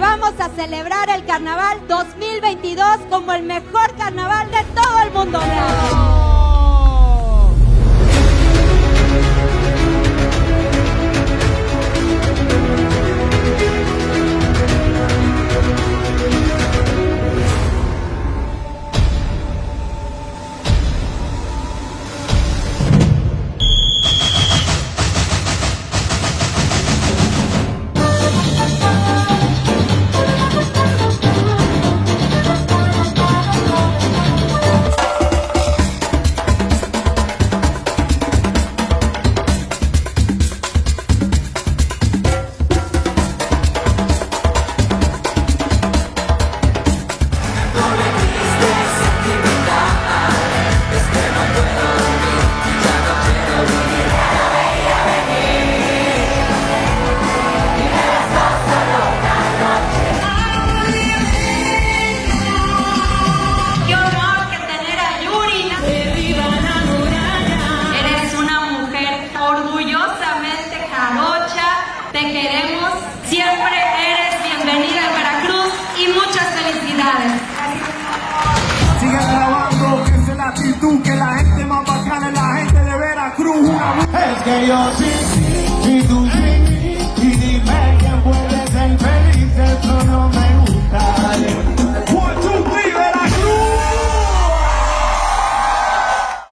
Vamos a celebrar el carnaval 2022 como el mejor carnaval de Te queremos. Siempre eres bienvenida a Veracruz y muchas felicidades. Sigue grabando, que es la actitud, que la gente más bacana es la gente de Veracruz. Una... Es que yo sí, sí, tú